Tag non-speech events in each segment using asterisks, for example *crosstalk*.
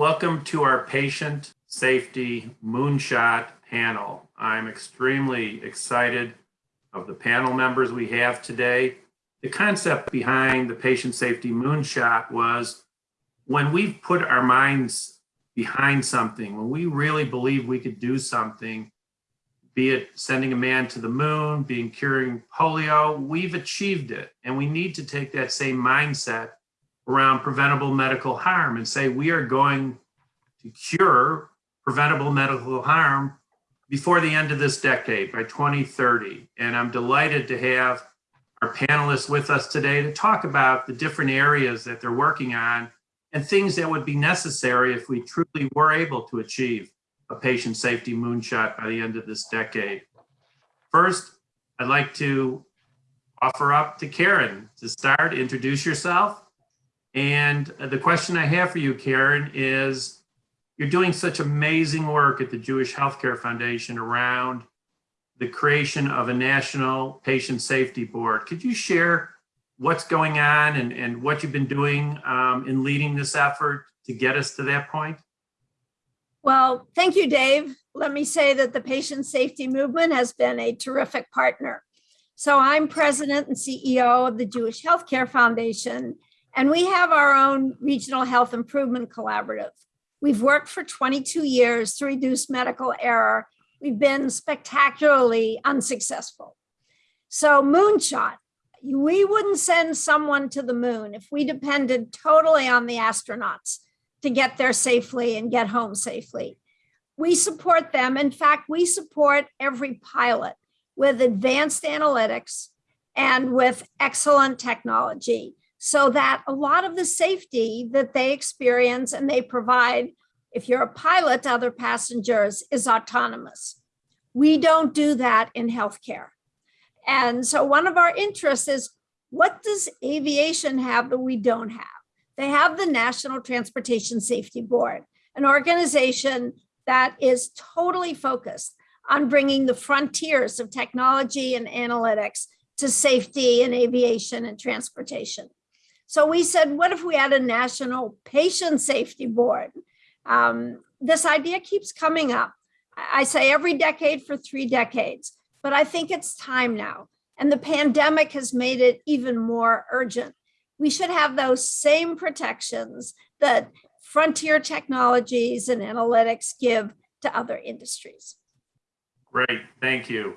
Welcome to our patient safety moonshot panel. I'm extremely excited of the panel members we have today. The concept behind the patient safety moonshot was when we've put our minds behind something, when we really believe we could do something, be it sending a man to the moon, being curing polio, we've achieved it. And we need to take that same mindset around preventable medical harm and say we are going to cure preventable medical harm before the end of this decade by 2030. And I'm delighted to have our panelists with us today to talk about the different areas that they're working on and things that would be necessary if we truly were able to achieve a patient safety moonshot by the end of this decade. First, I'd like to offer up to Karen to start, introduce yourself. And the question I have for you, Karen, is you're doing such amazing work at the Jewish Healthcare Foundation around the creation of a national patient safety board. Could you share what's going on and, and what you've been doing um, in leading this effort to get us to that point? Well, thank you, Dave. Let me say that the patient safety movement has been a terrific partner. So I'm president and CEO of the Jewish Healthcare Foundation, and we have our own regional health improvement collaborative. We've worked for 22 years to reduce medical error. We've been spectacularly unsuccessful. So moonshot, we wouldn't send someone to the moon if we depended totally on the astronauts to get there safely and get home safely. We support them. In fact, we support every pilot with advanced analytics and with excellent technology so that a lot of the safety that they experience and they provide, if you're a pilot to other passengers, is autonomous. We don't do that in healthcare. And so one of our interests is what does aviation have that we don't have? They have the National Transportation Safety Board, an organization that is totally focused on bringing the frontiers of technology and analytics to safety in aviation and transportation. So we said, what if we had a national patient safety board? Um, this idea keeps coming up. I say every decade for three decades, but I think it's time now. And the pandemic has made it even more urgent we should have those same protections that frontier technologies and analytics give to other industries. Great, thank you.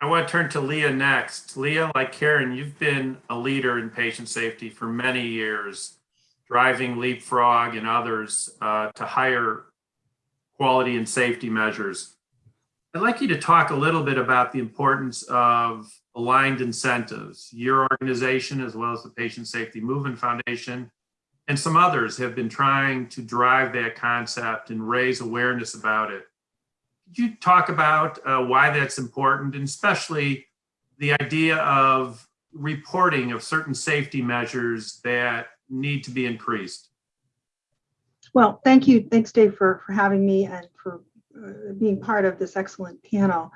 I want to turn to Leah next. Leah, like Karen, you've been a leader in patient safety for many years, driving Leapfrog and others uh, to higher quality and safety measures. I'd like you to talk a little bit about the importance of aligned incentives. Your organization, as well as the Patient Safety Movement Foundation, and some others have been trying to drive that concept and raise awareness about it. Could you talk about uh, why that's important, and especially the idea of reporting of certain safety measures that need to be increased? Well, thank you. Thanks, Dave, for, for having me and for uh, being part of this excellent panel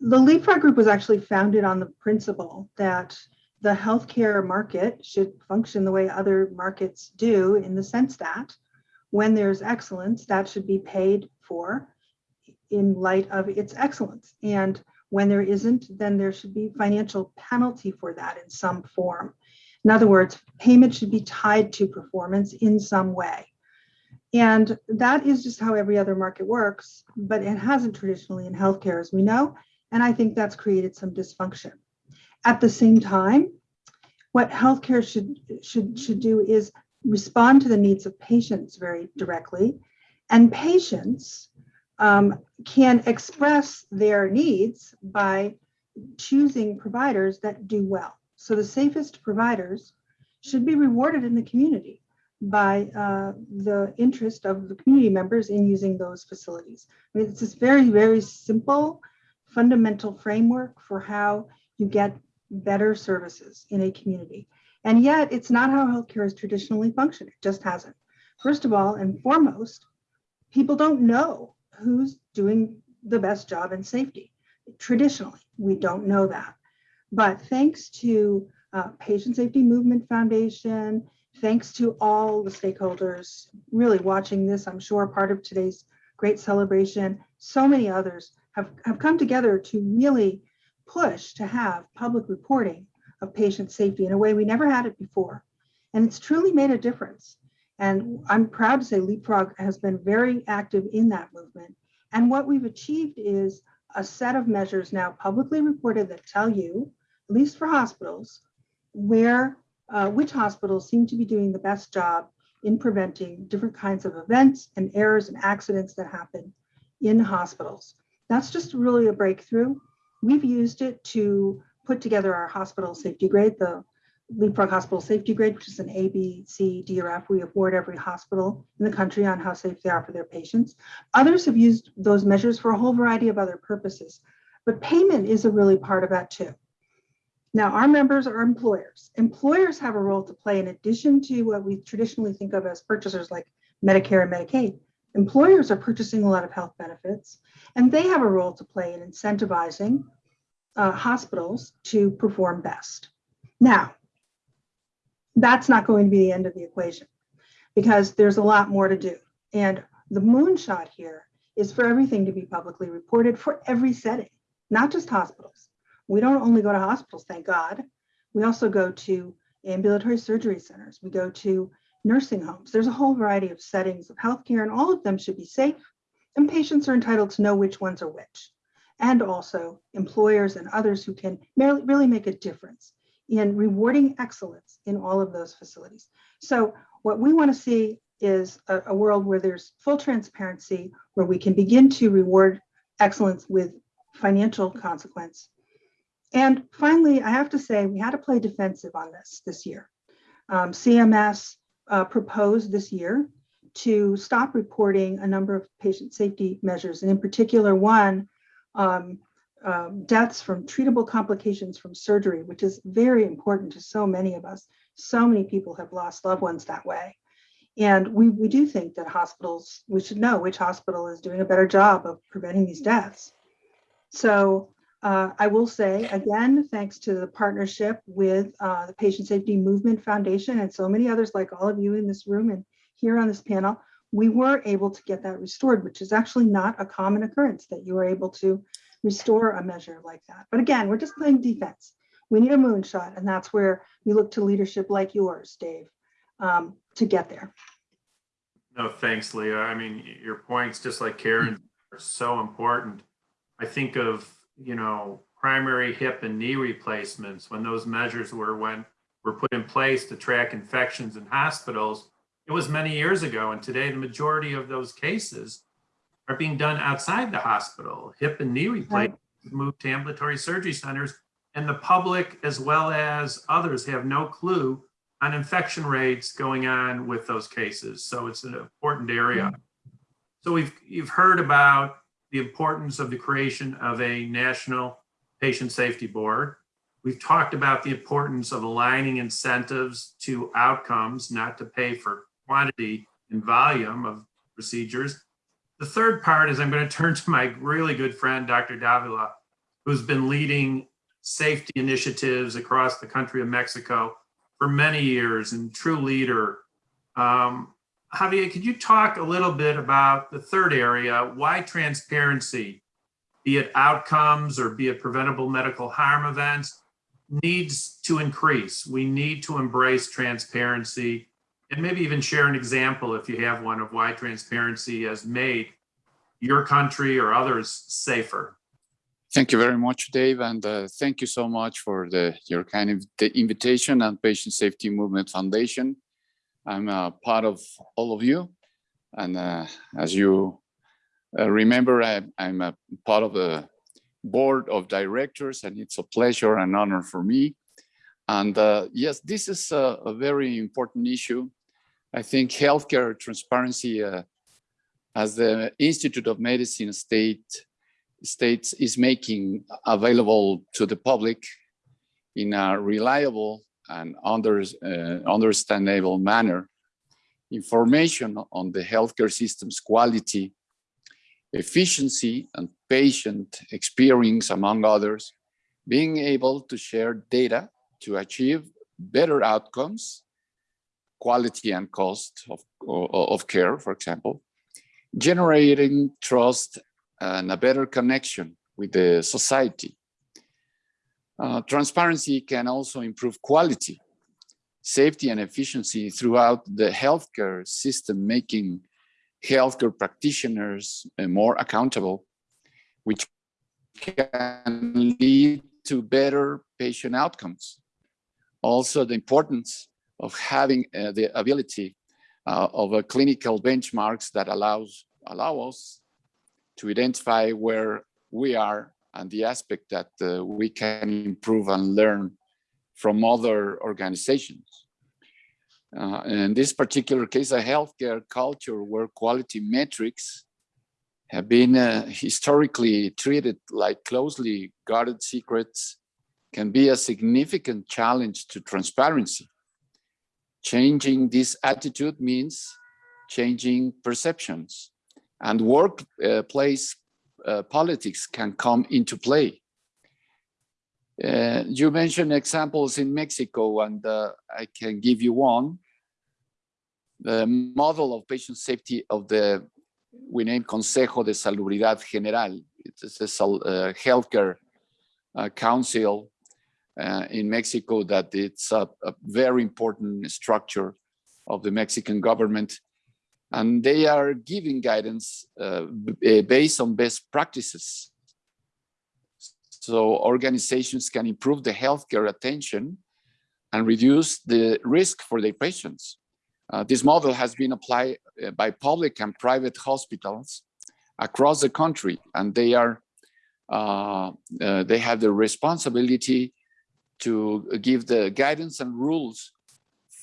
the Leapfrog Group was actually founded on the principle that the healthcare market should function the way other markets do in the sense that when there's excellence, that should be paid for in light of its excellence. And when there isn't, then there should be financial penalty for that in some form. In other words, payment should be tied to performance in some way. And that is just how every other market works, but it hasn't traditionally in healthcare, as we know. And I think that's created some dysfunction. At the same time, what healthcare should, should, should do is respond to the needs of patients very directly. And patients um, can express their needs by choosing providers that do well. So the safest providers should be rewarded in the community by uh, the interest of the community members in using those facilities. I mean, it's this very, very simple, fundamental framework for how you get better services in a community. And yet it's not how healthcare has traditionally functioned. It just hasn't. First of all, and foremost, people don't know who's doing the best job in safety. Traditionally, we don't know that. But thanks to uh, Patient Safety Movement Foundation, thanks to all the stakeholders really watching this, I'm sure part of today's great celebration, so many others have, have come together to really push to have public reporting of patient safety in a way we never had it before. And it's truly made a difference. And I'm proud to say Leapfrog has been very active in that movement. And what we've achieved is a set of measures now publicly reported that tell you, at least for hospitals, where uh, which hospitals seem to be doing the best job in preventing different kinds of events and errors and accidents that happen in hospitals. That's just really a breakthrough. We've used it to put together our hospital safety grade, the Leapfrog Hospital Safety Grade, which is an A, B, C, D, or F. We award every hospital in the country on how safe they are for their patients. Others have used those measures for a whole variety of other purposes, but payment is a really part of that too. Now, our members are employers. Employers have a role to play in addition to what we traditionally think of as purchasers like Medicare and Medicaid. Employers are purchasing a lot of health benefits, and they have a role to play in incentivizing uh, hospitals to perform best. Now, that's not going to be the end of the equation because there's a lot more to do. And the moonshot here is for everything to be publicly reported for every setting, not just hospitals. We don't only go to hospitals, thank God. We also go to ambulatory surgery centers. We go to nursing homes. There's a whole variety of settings of healthcare, and all of them should be safe. And patients are entitled to know which ones are which. And also employers and others who can really make a difference in rewarding excellence in all of those facilities. So what we want to see is a, a, world where there's full transparency, where we can begin to reward excellence with financial consequence. And finally, I have to say, we had to play defensive on this this year. Um, CMS uh, proposed this year to stop reporting a number of patient safety measures, and in particular one um, um, deaths from treatable complications from surgery, which is very important to so many of us. So many people have lost loved ones that way. And we, we do think that hospitals, we should know which hospital is doing a better job of preventing these deaths. So uh, I will say again, thanks to the partnership with uh, the Patient Safety Movement Foundation and so many others like all of you in this room and here on this panel, we were able to get that restored, which is actually not a common occurrence that you are able to restore a measure like that. But again, we're just playing defense. We need a moonshot, and that's where we look to leadership like yours, Dave, um, to get there. No, thanks, Leah. I mean, your points, just like Karen, are so important. I think of, you know, primary hip and knee replacements when those measures were when were put in place to track infections in hospitals. It was many years ago, and today the majority of those cases are being done outside the hospital. Hip and knee replacements moved to ambulatory surgery centers, and the public as well as others have no clue on infection rates going on with those cases. So it's an important area. Mm-hmm. So we've you've heard about the importance of the creation of a national patient safety board. We've talked about the importance of aligning incentives to outcomes, not to pay for quantity and volume of procedures. The third part is I'm going *laughs* to turn to my really good friend, Dr. Davila, who's been leading safety initiatives across the country of Mexico for many years and true leader. Um, Javier, could you talk a little bit about the third area, why transparency, be it outcomes or be it preventable medical harm events, needs to increase. We need to embrace transparency and maybe even share an example if you have one of why transparency has made your country or others safer. Thank you very much, Dave, and uh, thank you so much for the your kind of the invitation and Patient Safety Movement Foundation. I'm a part of all of you, and uh, as you uh, remember, I, I'm a part of the board of directors, and it's a pleasure and honor for me. And uh, yes, this is a, a, very important issue. I think healthcare transparency, uh, as the Institute of Medicine state states is making available to the public in a reliable and under, uh, understandable manner information on the healthcare system's quality, efficiency, and patient experience, among others, being able to share data to achieve better outcomes quality and cost of, of care, for example, generating trust and a better connection with the society. Uh, transparency can also improve quality, safety and efficiency throughout the healthcare system, making healthcare practitioners uh, more accountable, which can lead to better patient outcomes. Also, the importance of having uh, the ability uh, of a clinical benchmarks that allows allow us to identify where we are and the aspect that uh, we can improve and learn from other organizations. Uh, in this particular case, a healthcare culture where quality metrics have been uh, historically treated like closely guarded secrets can be a significant challenge to transparency. Changing this attitude means changing perceptions and workplace uh, politics can come into play. Uh, you mentioned examples in Mexico, and uh, I can give you one. The model of patient safety of the, we name Consejo de Salubridad General. It's a uh, healthcare uh, council uh, in Mexico that it's a, a very important structure of the Mexican government and they are giving guidance uh, based on best practices. So organizations can improve the healthcare attention and reduce the risk for their patients. Uh, this model has been applied uh, by public and private hospitals across the country, and they are uh, uh, they have the responsibility to give the guidance and rules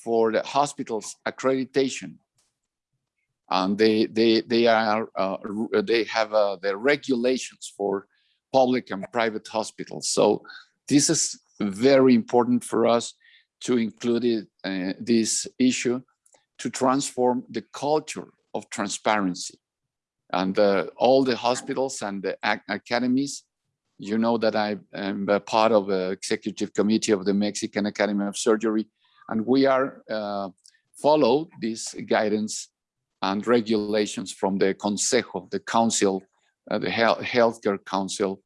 for the hospital's accreditation and they they they are uh, they have uh, the regulations for public and private hospitals. So this is very important for us to include it, uh, this issue to transform the culture of transparency. And uh, all the hospitals and the academies, you know that I am a part of the executive committee of the Mexican Academy of Surgery, and we are uh, follow this guidance and regulations from the Consejo, the Council, uh, the Health, Healthcare Council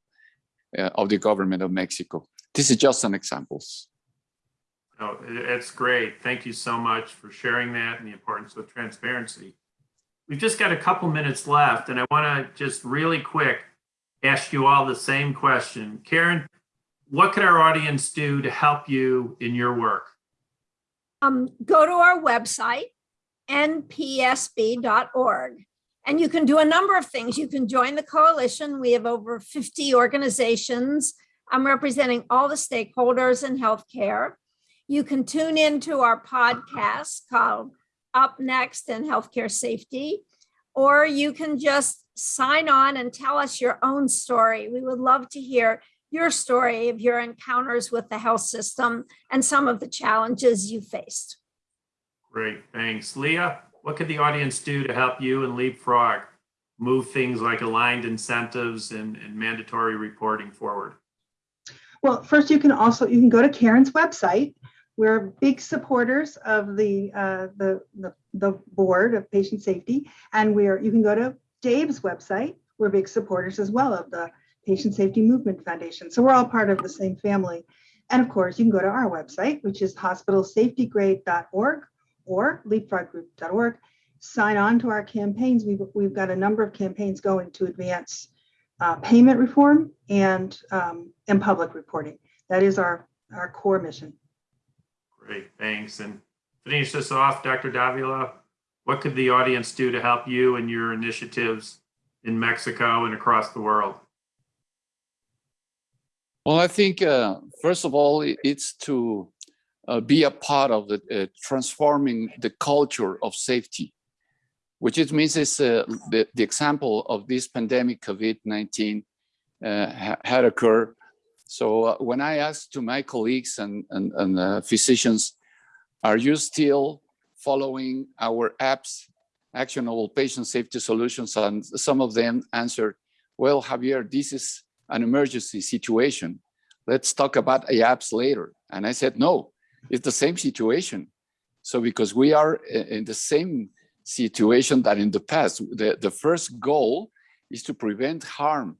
uh, of the government of Mexico. This is just an example. Oh, it's great. Thank you so much for sharing that and the importance of transparency. We've just got a couple minutes left and I want to just really quick ask you all the same question. Karen, what could our audience do to help you in your work? Um, go to our website, npsb.org. And you can do a number of things. You can join the coalition. We have over 50 organizations. I'm representing all the stakeholders in healthcare. You can tune into our podcast called Up Next in Healthcare Safety, or you can just sign on and tell us your own story. We would love to hear your story of your encounters with the health system and some of the challenges you faced. Great, thanks. Leah, what could the audience do to help you and Leapfrog move things like aligned incentives and, and mandatory reporting forward? Well, first you can also, you can go to Karen's website. We're big supporters of the, uh, the, the, the board of patient safety. And we're, you can go to Dave's website. We're big supporters as well of the Patient Safety Movement Foundation. So we're all part of the same family. And of course, you can go to our website, which is hospitalsafetygrade.org or leapfroggroup.org. Sign on to our campaigns. We've, we've got a number of campaigns going to advance uh, payment reform and, um, and public reporting. That is our, our core mission. Great, thanks. And finish this off, Dr. Davila, what could the audience do to help you and your initiatives in Mexico and across the world? Well, I think, uh, first of all, it's to uh, be a part of the uh, transforming the culture of safety, which it means is uh, the, the example of this pandemic COVID-19 uh, ha had occurred. So uh, when I asked to my colleagues and, and, and physicians, are you still following our apps, actionable patient safety solutions? And some of them answered, well, Javier, this is an emergency situation. Let's talk about apps later. And I said, no, it's the same situation. So because we are in the same situation that in the past, the, the first goal is to prevent harm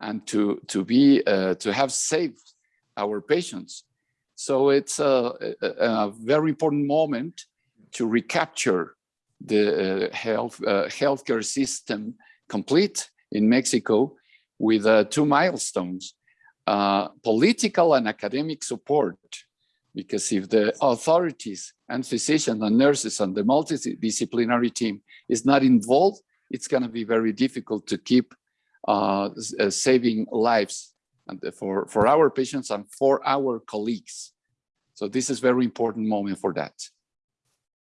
and to, to be, uh, to have saved our patients. So it's a, a, a very important moment to recapture the uh, health, uh, healthcare system complete in Mexico with uh, two milestones, political and academic support. Because if the authorities and physicians and nurses and the multidisciplinary team is not involved, it's going to be very difficult to keep uh, saving lives and for, for our patients and for our colleagues. So this is very important moment for that.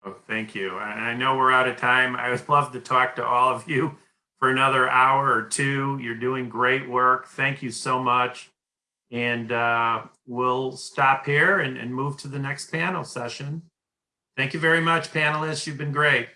Oh, thank you. And I know we're out of time. I would love to talk to all of you for another hour or two. You're doing great work. Thank you so much. And uh, we'll stop here and, and move to the next panel session. Thank you very much, panelists. You've been great.